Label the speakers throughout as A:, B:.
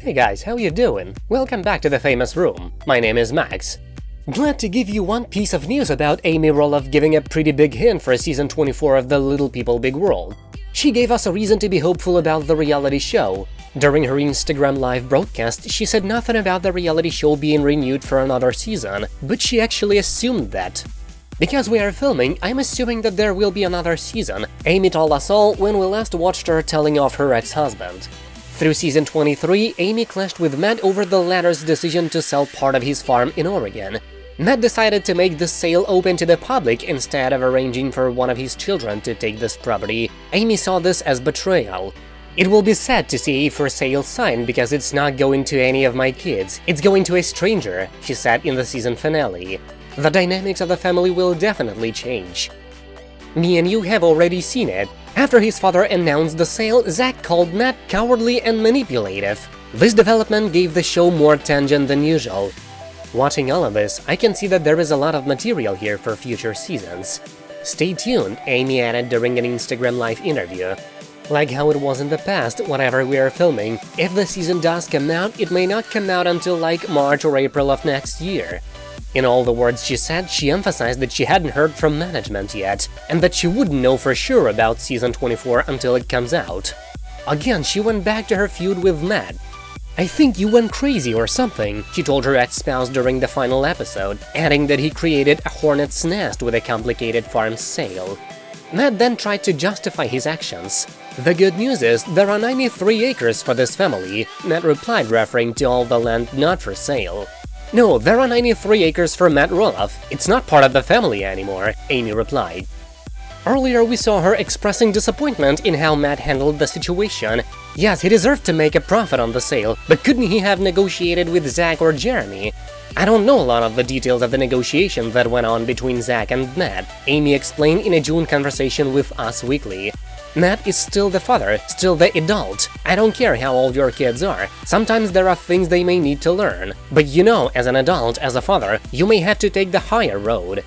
A: Hey guys, how you doing? Welcome back to the famous room. My name is Max. Glad to give you one piece of news about Amy Roloff giving a pretty big hint for season 24 of The Little People Big World. She gave us a reason to be hopeful about the reality show. During her Instagram live broadcast, she said nothing about the reality show being renewed for another season, but she actually assumed that. Because we are filming, I'm assuming that there will be another season, Amy told us all when we last watched her telling off her ex-husband. Through season 23, Amy clashed with Matt over the latter's decision to sell part of his farm in Oregon. Matt decided to make the sale open to the public instead of arranging for one of his children to take this property. Amy saw this as betrayal. It will be sad to see a for sale sign because it's not going to any of my kids, it's going to a stranger, she said in the season finale. The dynamics of the family will definitely change. Me and you have already seen it. After his father announced the sale, Zach called Matt cowardly and manipulative. This development gave the show more tangent than usual. Watching all of this, I can see that there is a lot of material here for future seasons. Stay tuned, Amy added during an Instagram Live interview. Like how it was in the past, whatever we are filming, if the season does come out, it may not come out until like March or April of next year. In all the words she said, she emphasized that she hadn't heard from management yet, and that she wouldn't know for sure about Season 24 until it comes out. Again, she went back to her feud with Matt. I think you went crazy or something, she told her ex-spouse during the final episode, adding that he created a hornet's nest with a complicated farm sale. Matt then tried to justify his actions. The good news is, there are 93 acres for this family, Matt replied referring to all the land not for sale. No, there are 93 acres for Matt Roloff. It's not part of the family anymore, Amy replied. Earlier we saw her expressing disappointment in how Matt handled the situation. Yes, he deserved to make a profit on the sale, but couldn't he have negotiated with Zach or Jeremy? I don't know a lot of the details of the negotiation that went on between Zach and Matt, Amy explained in a June conversation with Us Weekly. Matt is still the father, still the adult. I don't care how old your kids are, sometimes there are things they may need to learn. But you know, as an adult, as a father, you may have to take the higher road.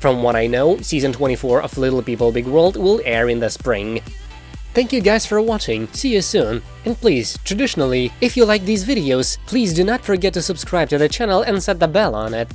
A: From what I know, season 24 of Little People Big World will air in the spring. Thank you guys for watching, see you soon! And please, traditionally, if you like these videos, please do not forget to subscribe to the channel and set the bell on it.